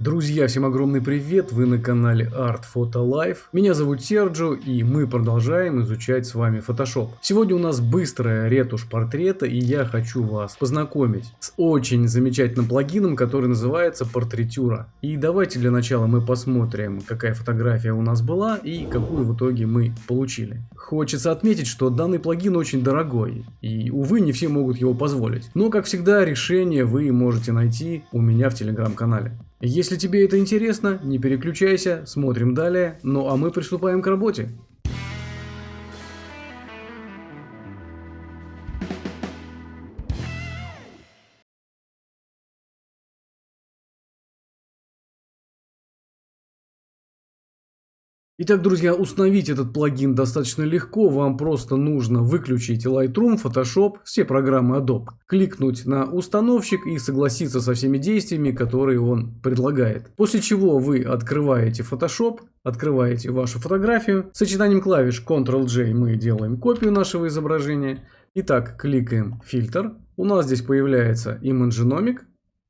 Друзья, всем огромный привет! Вы на канале Art Photo Life. Меня зовут Серджо и мы продолжаем изучать с вами Photoshop. Сегодня у нас быстрая ретушь портрета и я хочу вас познакомить с очень замечательным плагином, который называется Портретюра. И давайте для начала мы посмотрим, какая фотография у нас была и какую в итоге мы получили. Хочется отметить, что данный плагин очень дорогой и, увы, не все могут его позволить. Но, как всегда, решение вы можете найти у меня в телеграм-канале. Если тебе это интересно, не переключайся, смотрим далее, ну а мы приступаем к работе. Итак, друзья, установить этот плагин достаточно легко. Вам просто нужно выключить Lightroom, Photoshop, все программы Adobe. Кликнуть на установщик и согласиться со всеми действиями, которые он предлагает. После чего вы открываете Photoshop, открываете вашу фотографию. Сочетанием клавиш Ctrl-J мы делаем копию нашего изображения. Итак, кликаем фильтр. У нас здесь появляется Imagenomic.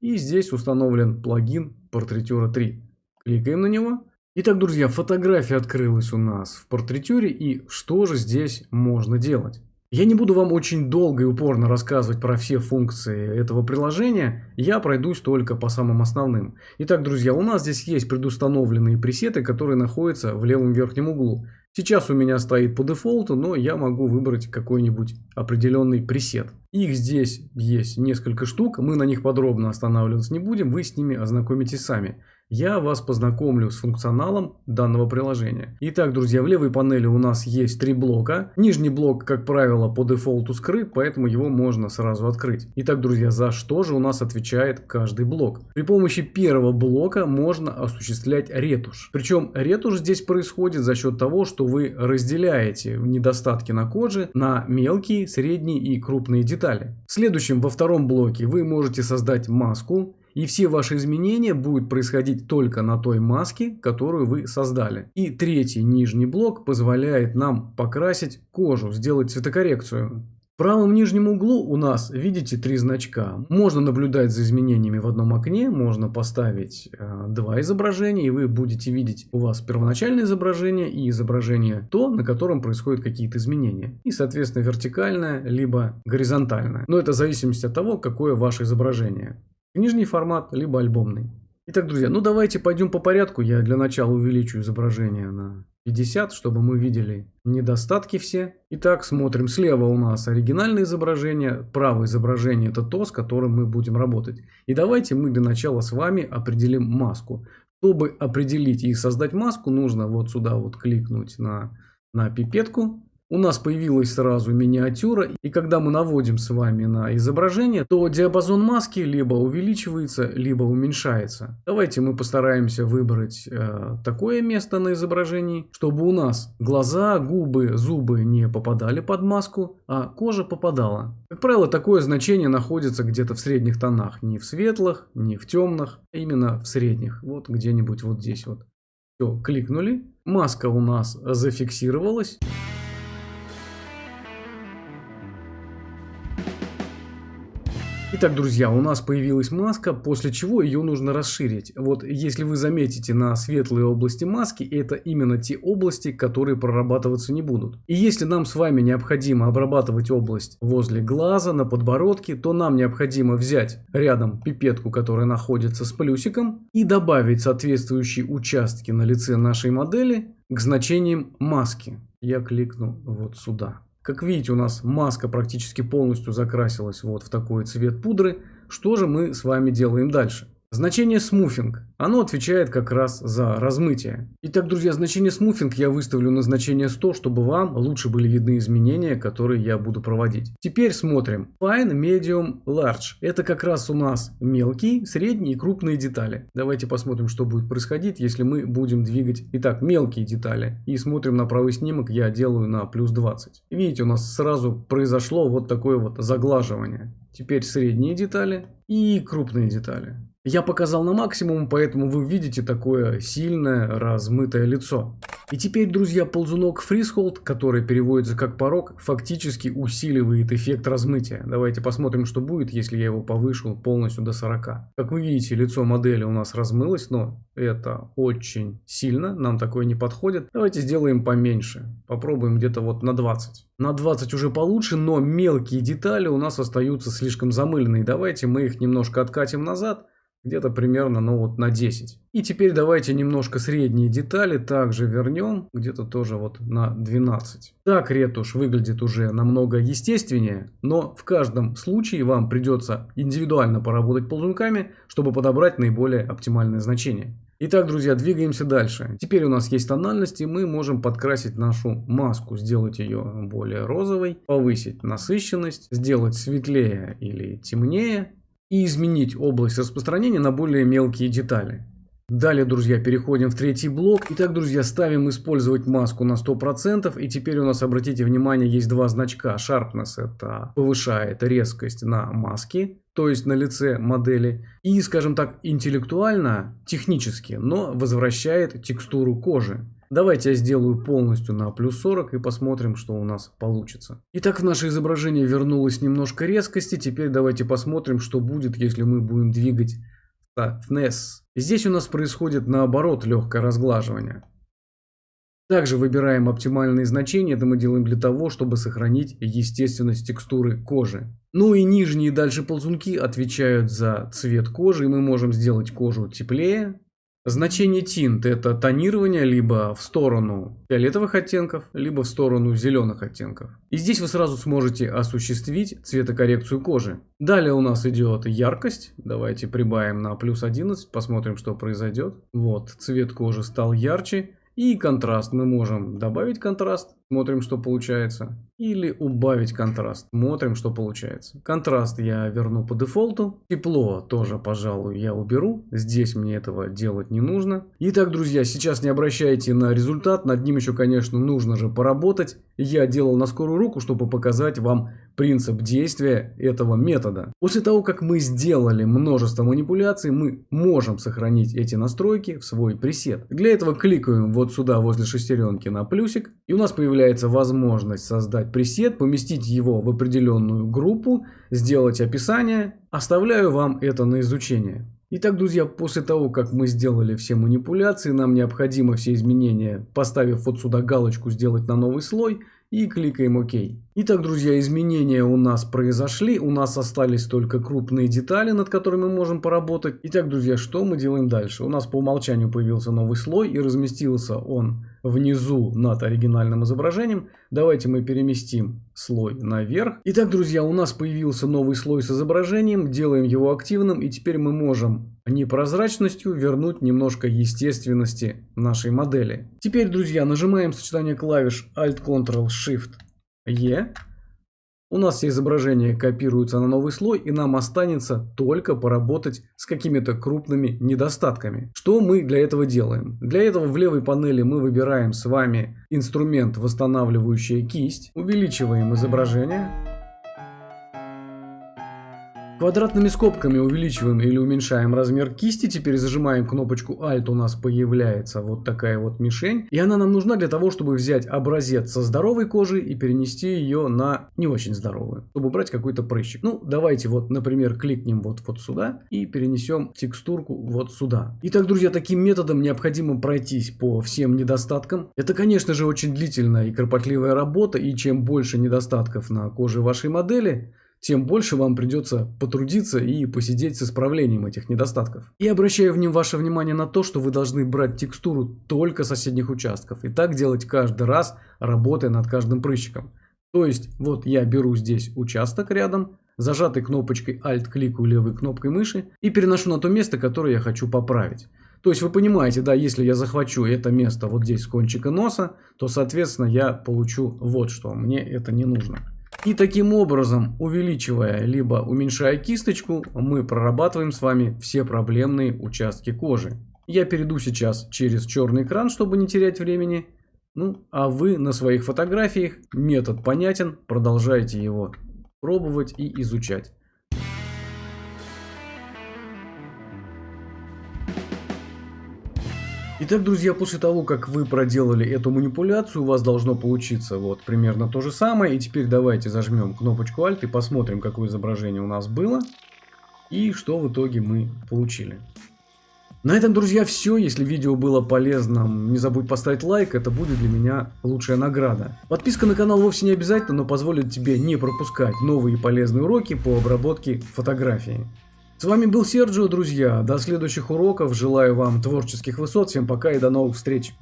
И здесь установлен плагин Portraiture 3. Кликаем на него. Итак, друзья, фотография открылась у нас в портретюре и что же здесь можно делать? Я не буду вам очень долго и упорно рассказывать про все функции этого приложения, я пройдусь только по самым основным. Итак, друзья, у нас здесь есть предустановленные пресеты, которые находятся в левом верхнем углу. Сейчас у меня стоит по дефолту, но я могу выбрать какой-нибудь определенный пресет. Их здесь есть несколько штук, мы на них подробно останавливаться не будем, вы с ними ознакомитесь сами я вас познакомлю с функционалом данного приложения. Итак, друзья, в левой панели у нас есть три блока. Нижний блок, как правило, по дефолту скрыт, поэтому его можно сразу открыть. Итак, друзья, за что же у нас отвечает каждый блок? При помощи первого блока можно осуществлять ретушь. Причем ретушь здесь происходит за счет того, что вы разделяете недостатки на коже на мелкие, средние и крупные детали. В следующем, во втором блоке, вы можете создать маску и все ваши изменения будут происходить только на той маске, которую вы создали. И третий нижний блок позволяет нам покрасить кожу, сделать цветокоррекцию. В правом нижнем углу у нас, видите, три значка. Можно наблюдать за изменениями в одном окне, можно поставить э, два изображения, и вы будете видеть у вас первоначальное изображение и изображение то, на котором происходят какие-то изменения. И, соответственно, вертикальное, либо горизонтальное. Но это в зависимости от того, какое ваше изображение. Книжный формат, либо альбомный. Итак, друзья, ну давайте пойдем по порядку. Я для начала увеличу изображение на 50, чтобы мы видели недостатки все. Итак, смотрим. Слева у нас оригинальное изображение, правое изображение это то, с которым мы будем работать. И давайте мы для начала с вами определим маску. Чтобы определить и создать маску, нужно вот сюда вот кликнуть на, на пипетку у нас появилась сразу миниатюра, и когда мы наводим с вами на изображение, то диапазон маски либо увеличивается, либо уменьшается. Давайте мы постараемся выбрать э, такое место на изображении, чтобы у нас глаза, губы, зубы не попадали под маску, а кожа попадала. Как правило, такое значение находится где-то в средних тонах, не в светлых, не в темных, а именно в средних, вот где-нибудь вот здесь вот. Все, кликнули, маска у нас зафиксировалась. Итак, друзья, у нас появилась маска, после чего ее нужно расширить. Вот если вы заметите на светлые области маски, это именно те области, которые прорабатываться не будут. И если нам с вами необходимо обрабатывать область возле глаза, на подбородке, то нам необходимо взять рядом пипетку, которая находится с плюсиком, и добавить соответствующие участки на лице нашей модели к значениям маски. Я кликну вот сюда. Как видите, у нас маска практически полностью закрасилась вот в такой цвет пудры. Что же мы с вами делаем дальше? Значение smoothing. Оно отвечает как раз за размытие. Итак, друзья, значение smoothing я выставлю на значение 100, чтобы вам лучше были видны изменения, которые я буду проводить. Теперь смотрим. Fine, Medium, Large. Это как раз у нас мелкие, средние и крупные детали. Давайте посмотрим, что будет происходить, если мы будем двигать. Итак, мелкие детали. И смотрим на правый снимок, я делаю на плюс 20. Видите, у нас сразу произошло вот такое вот заглаживание. Теперь средние детали и крупные детали. Я показал на максимум, поэтому вы видите такое сильное размытое лицо. И теперь, друзья, ползунок Freehold, который переводится как порог, фактически усиливает эффект размытия. Давайте посмотрим, что будет, если я его повышу полностью до 40. Как вы видите, лицо модели у нас размылось, но это очень сильно, нам такое не подходит. Давайте сделаем поменьше, попробуем где-то вот на 20. На 20 уже получше, но мелкие детали у нас остаются слишком замыленные. Давайте мы их немножко откатим назад где-то примерно ну вот на 10. И теперь давайте немножко средние детали также вернем, где-то тоже вот на 12. Так ретушь выглядит уже намного естественнее, но в каждом случае вам придется индивидуально поработать ползунками, чтобы подобрать наиболее оптимальное значение. Итак, друзья, двигаемся дальше. Теперь у нас есть тональность, и мы можем подкрасить нашу маску, сделать ее более розовой, повысить насыщенность, сделать светлее или темнее, и изменить область распространения на более мелкие детали. Далее, друзья, переходим в третий блок. Итак, друзья, ставим использовать маску на 100%. И теперь у нас, обратите внимание, есть два значка. Sharpness это повышает резкость на маске, то есть на лице модели. И, скажем так, интеллектуально, технически, но возвращает текстуру кожи. Давайте я сделаю полностью на плюс 40 и посмотрим, что у нас получится. Итак, в наше изображение вернулось немножко резкости. Теперь давайте посмотрим, что будет, если мы будем двигать softness. Здесь у нас происходит наоборот легкое разглаживание. Также выбираем оптимальные значения, это мы делаем для того, чтобы сохранить естественность текстуры кожи. Ну и нижние дальше ползунки отвечают за цвет кожи, и мы можем сделать кожу теплее, Значение тинт это тонирование либо в сторону фиолетовых оттенков, либо в сторону зеленых оттенков. И здесь вы сразу сможете осуществить цветокоррекцию кожи. Далее у нас идет яркость. Давайте прибавим на плюс 11, посмотрим, что произойдет. Вот, цвет кожи стал ярче. И контраст. Мы можем добавить контраст, смотрим, что получается. Или убавить контраст, смотрим, что получается. Контраст я верну по дефолту. Тепло тоже, пожалуй, я уберу. Здесь мне этого делать не нужно. Итак, друзья, сейчас не обращайте на результат. Над ним еще, конечно, нужно же поработать. Я делал на скорую руку, чтобы показать вам принцип действия этого метода. После того, как мы сделали множество манипуляций, мы можем сохранить эти настройки в свой пресет. Для этого кликаем вот сюда возле шестеренки на плюсик, и у нас появляется возможность создать пресет, поместить его в определенную группу, сделать описание. Оставляю вам это на изучение. Итак, друзья, после того, как мы сделали все манипуляции, нам необходимо все изменения, поставив вот сюда галочку «Сделать на новый слой», и кликаем ОК. Итак, друзья, изменения у нас произошли, у нас остались только крупные детали, над которыми мы можем поработать. Итак, друзья, что мы делаем дальше? У нас по умолчанию появился новый слой и разместился он внизу над оригинальным изображением. Давайте мы переместим слой наверх. Итак, друзья, у нас появился новый слой с изображением, делаем его активным и теперь мы можем непрозрачностью вернуть немножко естественности нашей модели. Теперь, друзья, нажимаем сочетание клавиш Alt-Ctrl-Shift-E. У нас все изображения копируются на новый слой и нам останется только поработать с какими-то крупными недостатками. Что мы для этого делаем? Для этого в левой панели мы выбираем с вами инструмент восстанавливающая кисть, увеличиваем изображение Квадратными скобками увеличиваем или уменьшаем размер кисти. Теперь зажимаем кнопочку Alt, у нас появляется вот такая вот мишень. И она нам нужна для того, чтобы взять образец со здоровой кожи и перенести ее на не очень здоровую. Чтобы убрать какой-то прыщик. Ну, давайте вот, например, кликнем вот, вот сюда и перенесем текстурку вот сюда. Итак, друзья, таким методом необходимо пройтись по всем недостаткам. Это, конечно же, очень длительная и кропотливая работа. И чем больше недостатков на коже вашей модели, тем больше вам придется потрудиться и посидеть с исправлением этих недостатков. И обращаю в нем ваше внимание на то, что вы должны брать текстуру только соседних участков. И так делать каждый раз, работая над каждым прыщиком. То есть, вот я беру здесь участок рядом, зажатой кнопочкой Alt кликаю левой кнопкой мыши и переношу на то место, которое я хочу поправить. То есть вы понимаете, да, если я захвачу это место вот здесь с кончика носа, то соответственно я получу вот что, мне это не нужно. И таким образом, увеличивая либо уменьшая кисточку, мы прорабатываем с вами все проблемные участки кожи. Я перейду сейчас через черный экран, чтобы не терять времени. Ну, а вы на своих фотографиях, метод понятен, продолжайте его пробовать и изучать. Итак, друзья, после того, как вы проделали эту манипуляцию, у вас должно получиться вот примерно то же самое. И теперь давайте зажмем кнопочку Alt и посмотрим, какое изображение у нас было и что в итоге мы получили. На этом, друзья, все. Если видео было полезным, не забудь поставить лайк, это будет для меня лучшая награда. Подписка на канал вовсе не обязательно, но позволит тебе не пропускать новые полезные уроки по обработке фотографии. С вами был Серджио, друзья. До следующих уроков. Желаю вам творческих высот. Всем пока и до новых встреч.